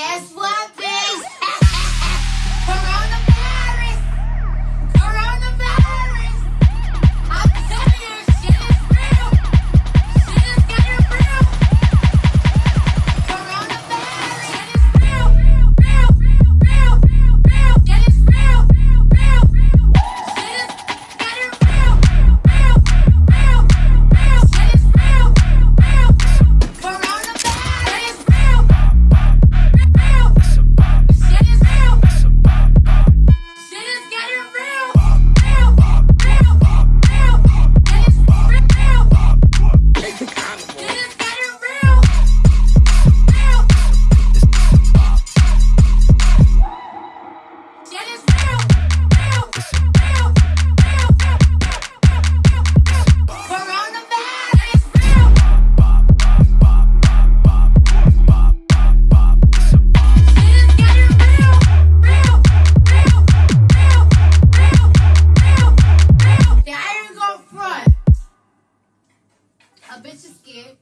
Guess what, A bitch is scared.